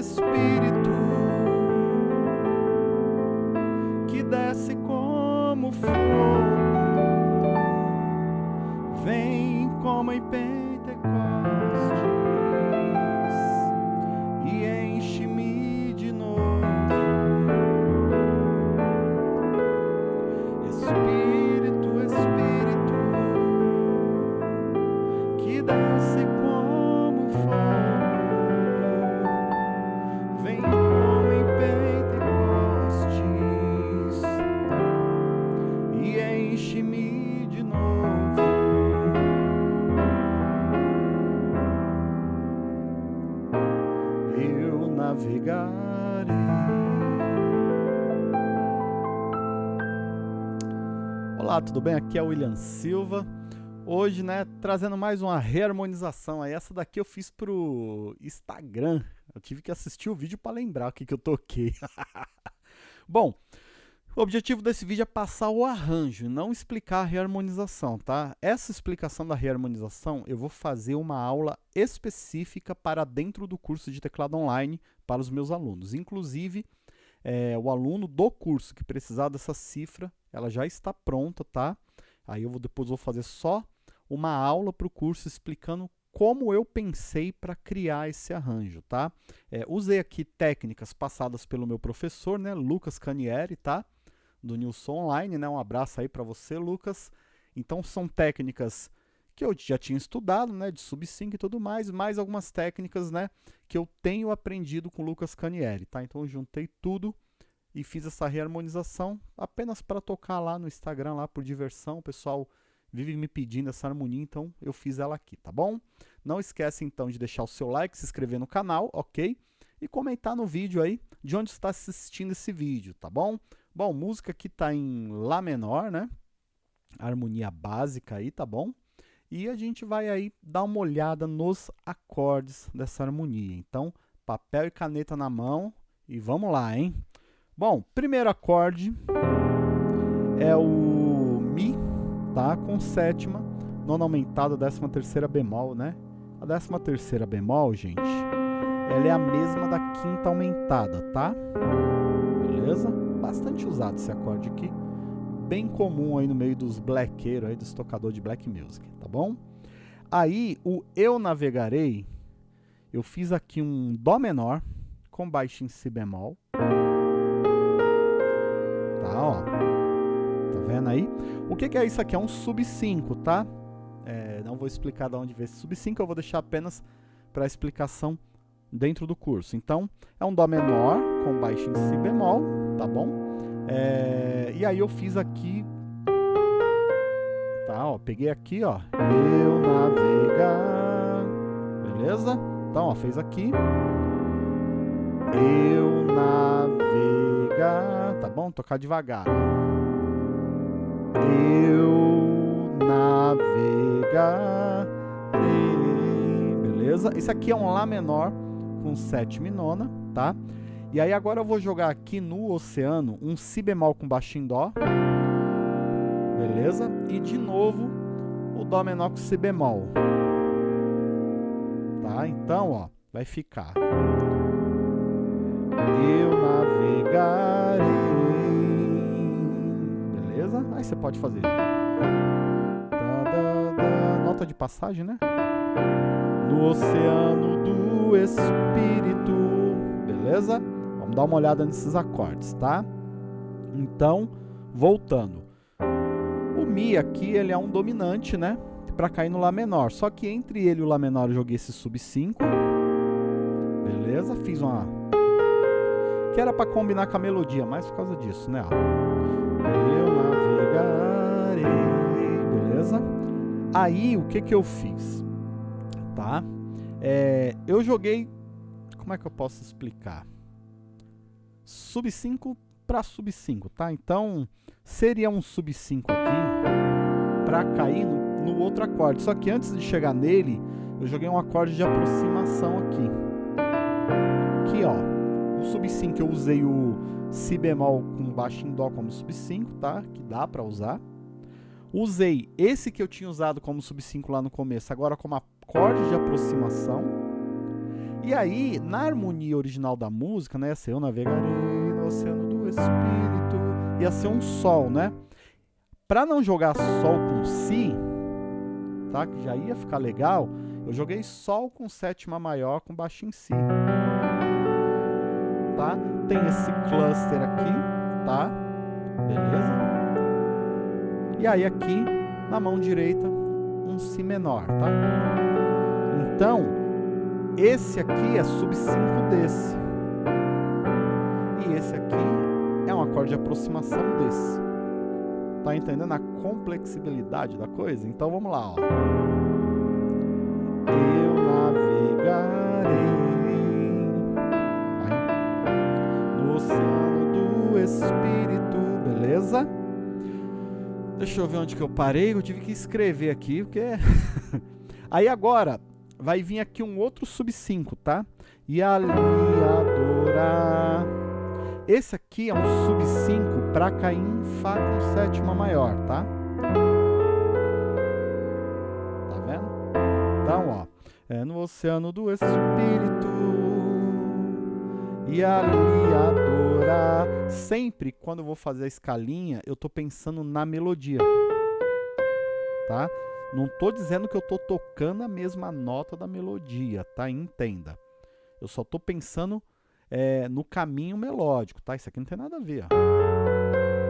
Espírito, Olá, tudo bem? Aqui é o William Silva. Hoje, né, trazendo mais uma reharmonização. Essa daqui eu fiz pro Instagram. Eu tive que assistir o vídeo para lembrar o que, que eu toquei. Bom, o objetivo desse vídeo é passar o arranjo, não explicar a reharmonização, tá? Essa explicação da reharmonização eu vou fazer uma aula específica para dentro do curso de teclado online para os meus alunos. Inclusive, é, o aluno do curso que precisar dessa cifra, ela já está pronta, tá? Aí eu vou, depois vou fazer só uma aula para o curso explicando como eu pensei para criar esse arranjo, tá? É, usei aqui técnicas passadas pelo meu professor, né, Lucas Canieri, tá? Do Nilson Online, né? Um abraço aí para você, Lucas. Então são técnicas que eu já tinha estudado, né, de sub-5 e tudo mais, mais algumas técnicas, né, que eu tenho aprendido com o Lucas Canieri, tá? Então eu juntei tudo e fiz essa reharmonização apenas para tocar lá no Instagram, lá por diversão, o pessoal vive me pedindo essa harmonia, então eu fiz ela aqui, tá bom? Não esquece então de deixar o seu like, se inscrever no canal, ok? E comentar no vídeo aí de onde está assistindo esse vídeo, tá bom? Bom, música aqui tá em Lá menor, né? Harmonia básica aí, tá bom? E a gente vai aí dar uma olhada nos acordes dessa harmonia. Então, papel e caneta na mão e vamos lá, hein? Bom, primeiro acorde é o Mi, tá? Com sétima, nona aumentada, décima terceira bemol, né? A décima terceira bemol, gente, ela é a mesma da quinta aumentada, tá? Beleza? Bastante usado esse acorde aqui. Bem comum aí no meio dos blackeiros aí, dos tocadores de black music, tá bom? Aí, o Eu Navegarei, eu fiz aqui um Dó menor com baixo em Si bemol. Tá, ó. Tá vendo aí? O que, que é isso aqui? É um sub 5, tá? É, não vou explicar de onde veio esse sub 5, eu vou deixar apenas para explicação dentro do curso. Então, é um Dó menor com baixo em Si bemol, tá bom? É, e aí eu fiz aqui, tá, ó, peguei aqui, ó, eu navegar, beleza? Então, ó, fez aqui, eu navegar, tá bom? Tocar devagar. Eu navegar, beleza? Esse aqui é um Lá menor com sétima e nona, tá? E aí agora eu vou jogar aqui no oceano um Si bemol com baixo em Dó, beleza? E de novo o Dó menor com Si bemol, tá? Então, ó, vai ficar Eu navegarei, beleza? Aí você pode fazer da, da, da, nota de passagem, né? No oceano do Espírito, beleza? Vamos dar uma olhada nesses acordes, tá? Então, voltando. O Mi aqui, ele é um dominante, né? Para cair no Lá menor. Só que entre ele e o Lá menor eu joguei esse sub 5. Beleza? Fiz uma... Que era para combinar com a melodia, mas por causa disso, né? Eu navegarei, beleza? Aí, o que que eu fiz? Tá? É, eu joguei... Como é que eu posso explicar? Sub 5 para sub 5, tá? Então, seria um sub 5 aqui para cair no, no, outro acorde. Só que antes de chegar nele, eu joguei um acorde de aproximação aqui. Aqui, ó, o sub 5 eu usei o si bemol com baixo em dó como sub 5, tá? Que dá para usar. Usei esse que eu tinha usado como sub 5 lá no começo, agora como acorde de aproximação. E aí, na harmonia original da música, né, ia ser eu navegarei no oceano do espírito, ia ser um sol, né? Para não jogar sol com si, tá? Que já ia ficar legal, eu joguei sol com sétima maior com baixo em si. Tá? Tem esse cluster aqui, tá? Beleza? E aí aqui, na mão direita, um Si menor, tá? Então, esse aqui é sub 5 desse. E esse aqui é um acorde de aproximação desse. Tá entendendo a complexibilidade da coisa? Então vamos lá, ó. Eu navegarei no oceano do Espírito, beleza? Deixa eu ver onde que eu parei. Eu tive que escrever aqui, porque... Aí agora, vai vir aqui um outro sub 5, tá? E ali adorar... Esse aqui é um sub 5 para cair em Fá com sétima maior, tá? Tá vendo? Então, ó. É no oceano do Espírito e ali adorar. Sempre quando eu vou fazer a escalinha, eu tô pensando na melodia. Tá? Não tô dizendo que eu tô tocando a mesma nota da melodia, tá? Entenda. Eu só tô pensando é, no caminho melódico, tá? Isso aqui não tem nada a ver, ó.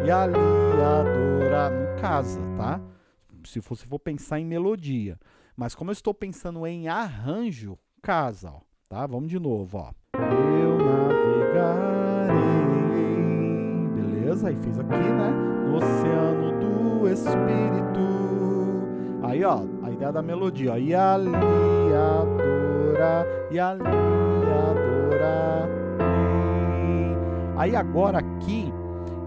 E ali adorar, no casa, tá? Se você for pensar em melodia. Mas como eu estou pensando em arranjo, casa, ó. Tá? Vamos de novo, ó. Eu navegarei. Beleza? Aí fiz aqui, né? No oceano do Espírito. Aí, ó, a ideia da melodia, ó. E ali adorar, e ali adorar. Aí agora aqui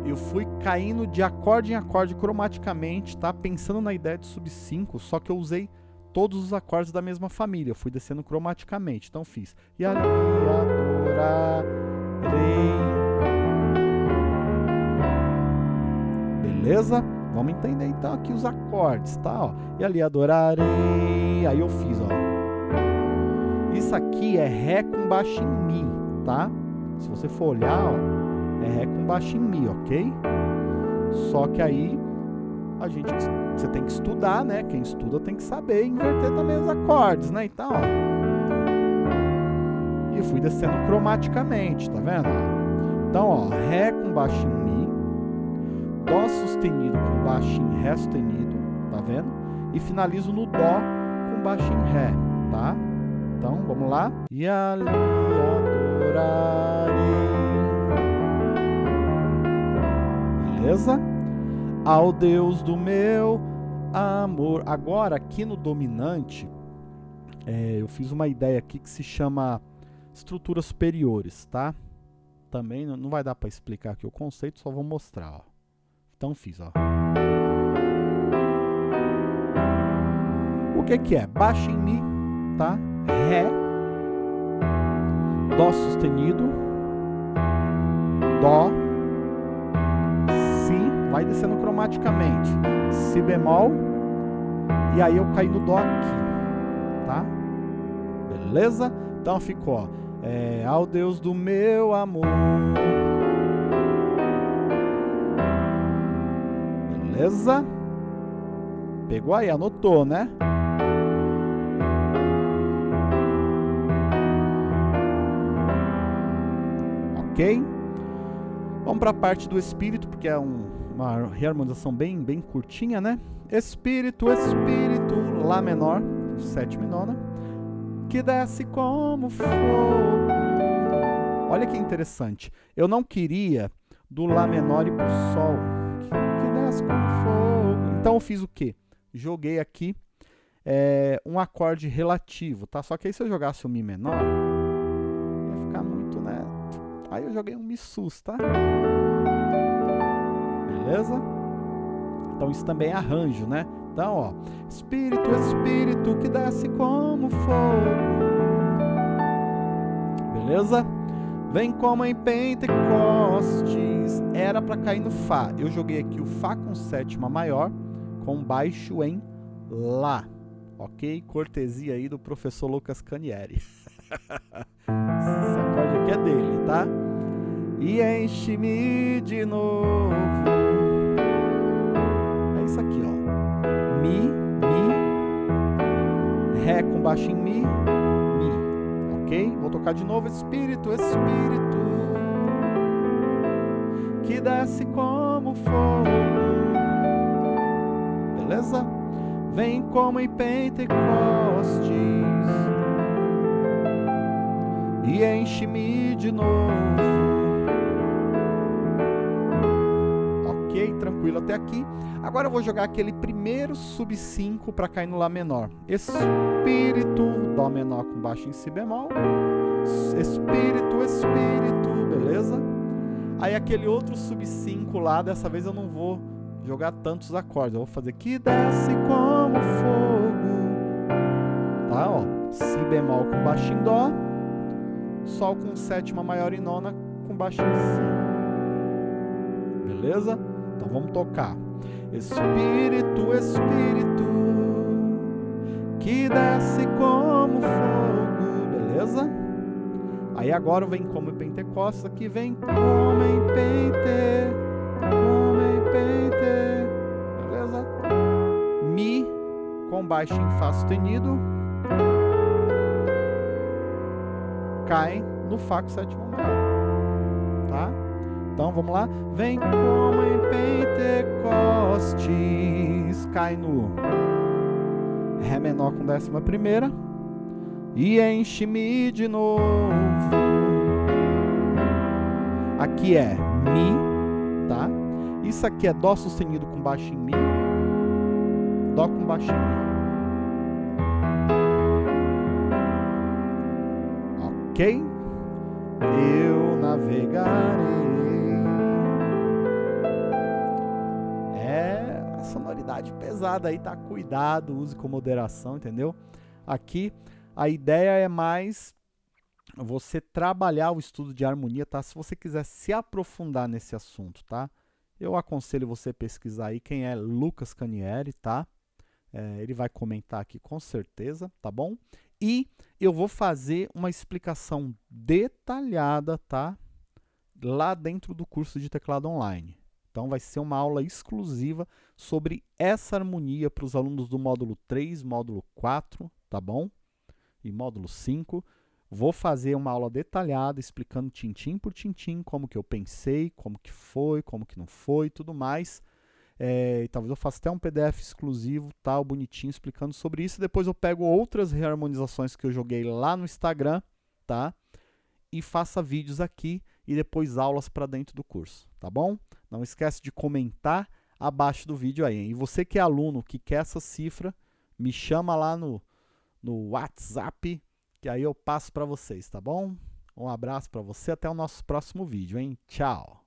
eu fui caindo de acorde em acorde cromaticamente, tá? Pensando na ideia de sub 5, só que eu usei todos os acordes da mesma família. Eu fui descendo cromaticamente. Então fiz. E ali adorarei. Beleza? Vamos entender então aqui os acordes, tá? Ó. E ali adorarei. Aí eu fiz, ó. Isso aqui é Ré com baixo em Mi, tá? Se você for olhar, ó, é Ré com baixo em Mi, ok? Só que aí a gente você tem que estudar, né? Quem estuda tem que saber inverter também os acordes, né? Então, ó. E fui descendo cromaticamente, tá vendo? Então, ó, Ré com baixo em Mi, Dó sustenido com baixo em Ré sustenido, tá vendo? E finalizo no Dó com baixo em Ré, tá? Então, vamos lá. E ali adorarei. Beleza? Ao Deus do meu amor. Agora, aqui no dominante, é, eu fiz uma ideia aqui que se chama estruturas superiores, tá? Também não vai dar para explicar aqui o conceito, só vou mostrar, ó. Então fiz, ó. O que que é? Baixo em Mi, tá? Ré, Dó sustenido, Dó, vai descendo cromaticamente. Si bemol, e aí eu caí no Dó aqui, tá? Beleza? Então ficou, ó, é, ao Deus do meu amor. Beleza? Pegou aí, anotou, né? Ok? Vamos para a parte do espírito, porque é um, uma reharmonização bem, bem curtinha, né? Espírito, Espírito, Lá menor, sétima e nona, que desce como fogo. Olha que interessante. Eu não queria do Lá menor e pro Sol, como fogo. Então eu fiz o quê? Joguei aqui é, um acorde relativo, tá? Só que aí se eu jogasse o Mi menor, ia ficar muito, né? Aí eu joguei um Mi sus, tá? beleza? Então isso também é arranjo, né? Então, ó, Espírito, Espírito que desce como fogo. Beleza? Vem como em Pentecostes. Era para cair no Fá. Eu joguei aqui o Fá com sétima maior, com baixo em Lá. Ok? Cortesia aí do professor Lucas Canieri. Esse acorde aqui é dele, tá? E enche-me de novo. É isso aqui, ó. Mi, Mi, Ré com baixo em Mi, Mi. Vou tocar de novo. Espírito, Espírito, que desce como fogo. Beleza? Vem como em Pentecostes e enche-me de novo. Tranquilo até aqui. Agora eu vou jogar aquele primeiro sub 5 para cair no Lá menor. Espírito, Dó menor com baixo em Si bemol. Espírito, Espírito, beleza? Aí aquele outro sub 5 lá, dessa vez eu não vou jogar tantos acordes. Eu vou fazer que desce como fogo. Tá, ó. Si bemol com baixo em Dó. Sol com sétima maior e nona com baixo em Si. Beleza? Então vamos tocar. Espírito, Espírito, que desce como fogo, beleza? Aí agora vem como em Pentecostes, aqui vem como em Pente, como em Pente, beleza? Mi com baixo em Fá sustenido, cai no Fá com sétima maior? Então vamos lá. Vem como em Pentecostes. Cai no Ré menor com décima primeira. E enche-me de novo. Aqui é Mi, tá? Isso aqui é Dó sustenido com baixo em Mi. Dó com baixo em Mi. Ok? Eu navegarei. Pesada aí, tá? Cuidado, use com moderação, entendeu? Aqui a ideia é mais você trabalhar o estudo de harmonia, tá? Se você quiser se aprofundar nesse assunto, tá? Eu aconselho você pesquisar aí quem é Lucas Canieri, tá? É, ele vai comentar aqui com certeza, tá bom? E eu vou fazer uma explicação detalhada, tá? Lá dentro do curso de teclado online. Então vai ser uma aula exclusiva sobre essa harmonia para os alunos do módulo 3, módulo 4, tá bom? E módulo 5. Vou fazer uma aula detalhada explicando tintim por tintim como que eu pensei, como que foi, como que não foi, tudo mais. É, talvez eu faça até um PDF exclusivo, tal, bonitinho, explicando sobre isso. Depois eu pego outras reharmonizações que eu joguei lá no Instagram, tá? E faça vídeos aqui e depois aulas para dentro do curso, tá bom? Não esquece de comentar abaixo do vídeo aí. E você que é aluno, que quer essa cifra, me chama lá no, no WhatsApp, que aí eu passo para vocês, tá bom? Um abraço para você, até o nosso próximo vídeo, hein? Tchau!